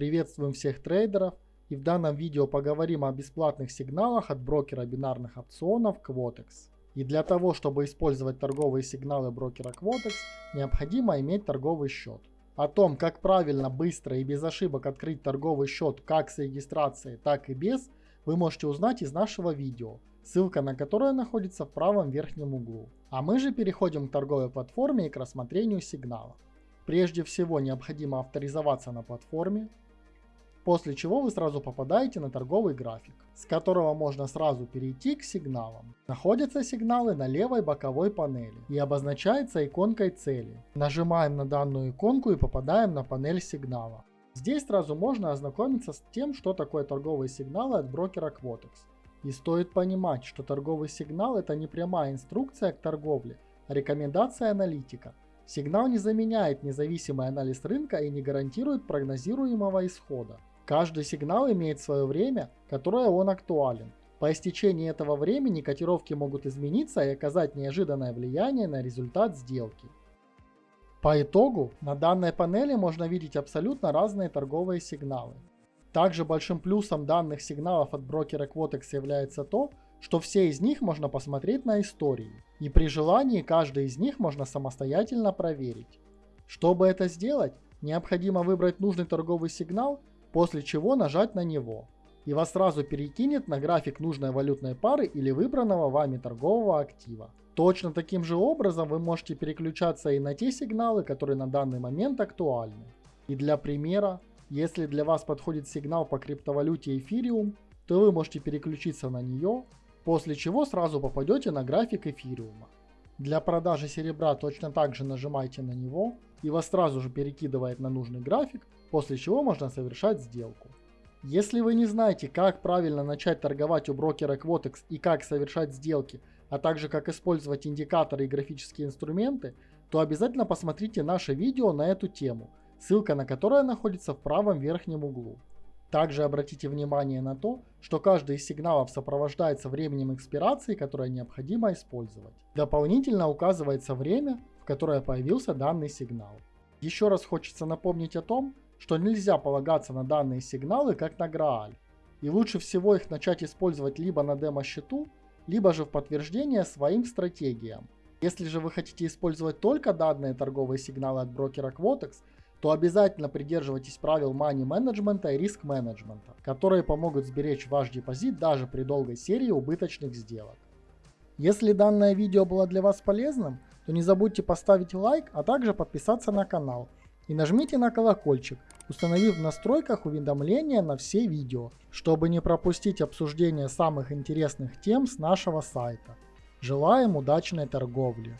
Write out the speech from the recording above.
Приветствуем всех трейдеров и в данном видео поговорим о бесплатных сигналах от брокера бинарных опционов Quotex. И для того, чтобы использовать торговые сигналы брокера Quotex, необходимо иметь торговый счет. О том, как правильно, быстро и без ошибок открыть торговый счет как с регистрацией, так и без, вы можете узнать из нашего видео, ссылка на которое находится в правом верхнем углу. А мы же переходим к торговой платформе и к рассмотрению сигнала. Прежде всего необходимо авторизоваться на платформе, после чего вы сразу попадаете на торговый график, с которого можно сразу перейти к сигналам. Находятся сигналы на левой боковой панели и обозначается иконкой цели. Нажимаем на данную иконку и попадаем на панель сигнала. Здесь сразу можно ознакомиться с тем, что такое торговые сигналы от брокера Quotex. И стоит понимать, что торговый сигнал это не прямая инструкция к торговле, а рекомендация аналитика. Сигнал не заменяет независимый анализ рынка и не гарантирует прогнозируемого исхода. Каждый сигнал имеет свое время, которое он актуален. По истечении этого времени котировки могут измениться и оказать неожиданное влияние на результат сделки. По итогу, на данной панели можно видеть абсолютно разные торговые сигналы. Также большим плюсом данных сигналов от брокера Quotex является то, что все из них можно посмотреть на истории, и при желании каждый из них можно самостоятельно проверить. Чтобы это сделать, необходимо выбрать нужный торговый сигнал после чего нажать на него. И вас сразу перекинет на график нужной валютной пары или выбранного вами торгового актива. Точно таким же образом вы можете переключаться и на те сигналы, которые на данный момент актуальны. И для примера, если для вас подходит сигнал по криптовалюте эфириум, то вы можете переключиться на нее, после чего сразу попадете на график эфириума. Для продажи серебра точно так же нажимайте на него, и вас сразу же перекидывает на нужный график, после чего можно совершать сделку. Если вы не знаете, как правильно начать торговать у брокера Quotex и как совершать сделки, а также как использовать индикаторы и графические инструменты, то обязательно посмотрите наше видео на эту тему, ссылка на которое находится в правом верхнем углу. Также обратите внимание на то, что каждый из сигналов сопровождается временем экспирации, которое необходимо использовать. Дополнительно указывается время, в которое появился данный сигнал. Еще раз хочется напомнить о том, что нельзя полагаться на данные сигналы как на Грааль, и лучше всего их начать использовать либо на демо-счету, либо же в подтверждение своим стратегиям. Если же вы хотите использовать только данные торговые сигналы от брокера Quotex, то обязательно придерживайтесь правил money менеджмента и риск менеджмента, которые помогут сберечь ваш депозит даже при долгой серии убыточных сделок. Если данное видео было для вас полезным, то не забудьте поставить лайк, а также подписаться на канал – и нажмите на колокольчик, установив в настройках уведомления на все видео, чтобы не пропустить обсуждение самых интересных тем с нашего сайта. Желаем удачной торговли!